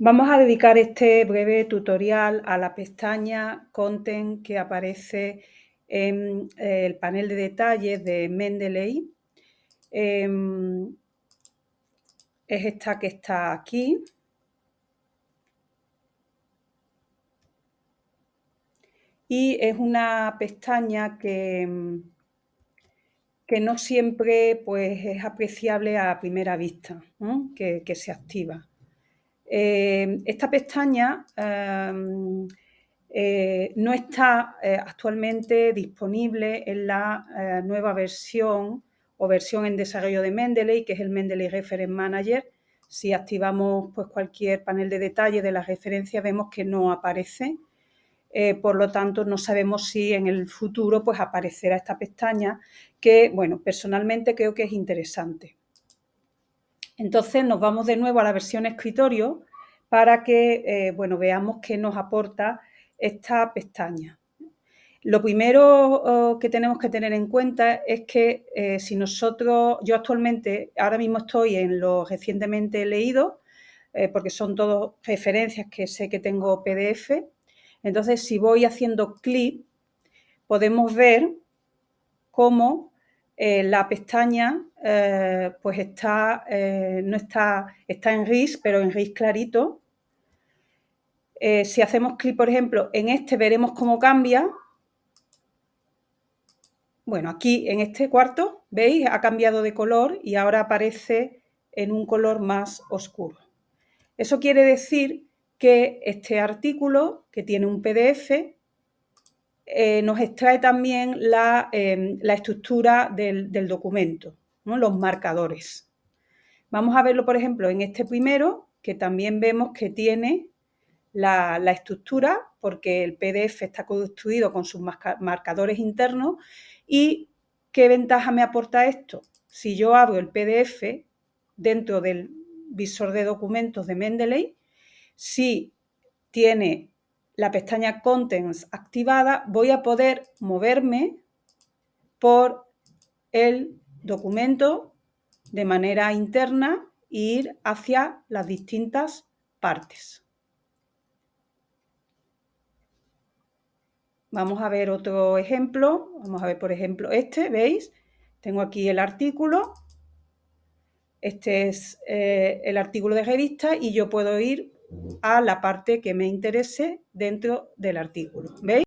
Vamos a dedicar este breve tutorial a la pestaña Content que aparece en eh, el panel de detalles de Mendeley. Em, es esta que está aquí. Y es una pestaña que, que no siempre pues, es apreciable a primera vista, que se activa. Eh, esta pestaña em, eh, no está eh, actualmente disponible en la nueva versión o versión en desarrollo de Mendeley, que es el Mendeley Reference Manager. Si activamos pues, cualquier panel de detalle de la referencia, vemos que no aparece. por lo tanto, no sabemos si en el futuro pues, aparecerá esta pestaña, que, bueno, personalmente creo que es interesante. Entonces nos vamos de nuevo a la versión escritorio para que eh, bueno, veamos qué nos aporta esta pestaña. Lo primero oh, que tenemos que tener en cuenta es que eh, si nosotros, yo actualmente, ahora mismo estoy en lo recientemente leído, eh, porque son todas referencias que sé que tengo PDF, entonces si voy haciendo clic, podemos ver cómo eh, la pestaña eh, pues está, eh, no está, está en gris, pero en gris clarito. si hacemos clic, por ejemplo, en este, veremos cómo cambia. Bueno, aquí en este cuarto, ¿veis? Ha cambiado de color y ahora aparece en un color más oscuro. Eso quiere decir que este artículo, que tiene un PDF, eh, nos extrae también la, em, estructura del, documento, los marcadores. Vamos a verlo, por ejemplo, en este primero, que también vemos que tiene la, estructura, porque el PDF está construido con sus marcadores internos. ¿Y qué ventaja me aporta esto? Si yo abro el PDF dentro del visor de documentos de Mendeley, si tiene la pestaña Contents activada, voy a poder moverme por el documento de manera interna e ir hacia las distintas partes. Vamos a ver otro ejemplo. Vamos a ver, por ejemplo, este, ¿veis? Tengo aquí el artículo. Este es eh, el artículo de revista y yo puedo ir a la parte que me interese dentro del artículo. ¿Veis?